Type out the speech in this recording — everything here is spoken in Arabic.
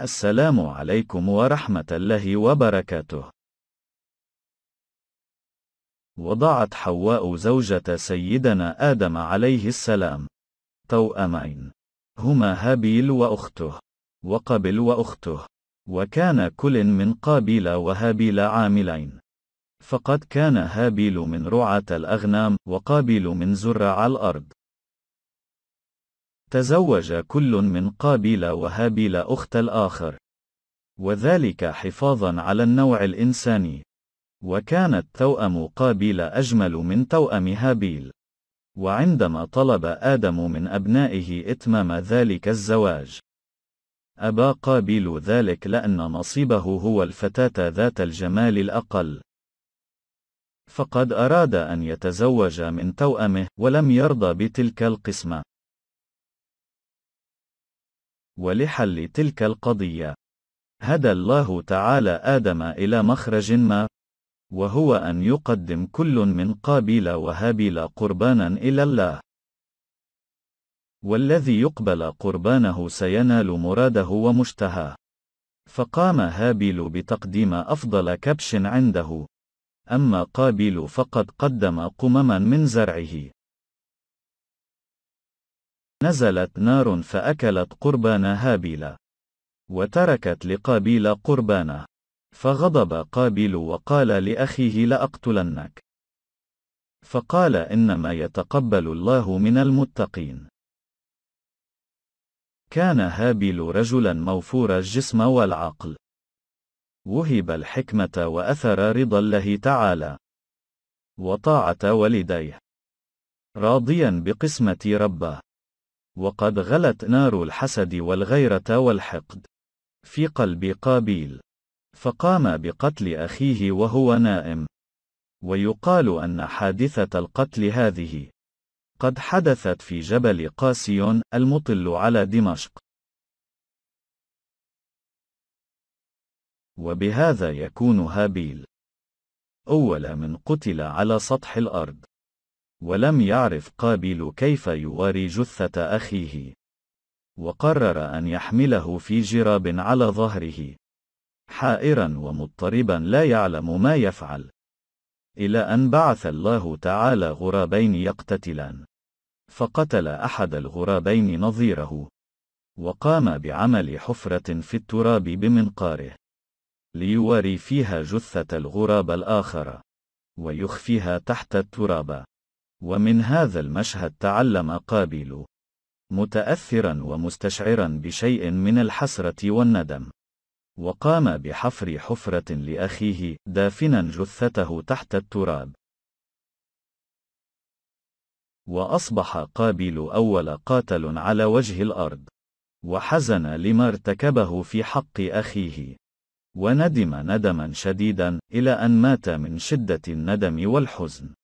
السلام عليكم ورحمة الله وبركاته. وضعت حواء زوجة سيدنا آدم عليه السلام. توأمين. هما هابيل وأخته. وقبل وأخته. وكان كل من قابيل وهابيل عاملين. فقد كان هابيل من رعاة الأغنام وقابيل من زرع الأرض. تزوج كل من قابيل وهابيل أخت الآخر. وذلك حفاظا على النوع الإنساني. وكانت توأم قابيل أجمل من توأم هابيل. وعندما طلب آدم من أبنائه إتمام ذلك الزواج. أبى قابيل ذلك لأن نصيبه هو الفتاة ذات الجمال الأقل. فقد أراد أن يتزوج من توأمه ولم يرضى بتلك القسمة. ولحل تلك القضية. هدى الله تعالى آدم إلى مخرج ما وهو أن يقدم كل من قابيل وهابيل قربانا إلى الله. والذي يقبل قربانه سينال مراده ومشتهاه. فقام هابيل بتقديم أفضل كبش عنده. أما قابيل فقد قدم قمما من زرعه. نزلت نار فأكلت قربان هابيل وتركت لقابيل قربانه فغضب قابيل وقال لأخيه لأقتلنك. فقال إنما يتقبل الله من المتقين. كان هابيل رجلا موفور الجسم والعقل. وهب الحكمة وأثر رضا الله تعالى. وطاعة والديه. راضيا بقسمة ربه. وقد غلت نار الحسد والغيرة والحقد في قلب قابيل. فقام بقتل أخيه وهو نائم. ويقال أن حادثة القتل هذه قد حدثت في جبل قاسيون المطل على دمشق. وبهذا يكون هابيل. أول من قتل على سطح الأرض. ولم يعرف قابيل كيف يواري جثة أخيه. وقرر أن يحمله في جراب على ظهره. حائرا ومضطربا لا يعلم ما يفعل. إلى أن بعث الله تعالى غرابين يقتتلان. فقتل أحد الغرابين نظيره. وقام بعمل حفرة في التراب بمنقاره. ليواري فيها جثة الغراب الآخر. ويخفيها تحت التراب. ومن هذا المشهد تعلم قابيل متأثرا ومستشعرا بشيء من الحسرة والندم. وقام بحفر حفرة لأخيه دافنا جثته تحت التراب. وأصبح قابيل أول قاتل على وجه الأرض. وحزن لما ارتكبه في حق أخيه. وندم ندما شديدا إلى أن مات من شدة الندم والحزن.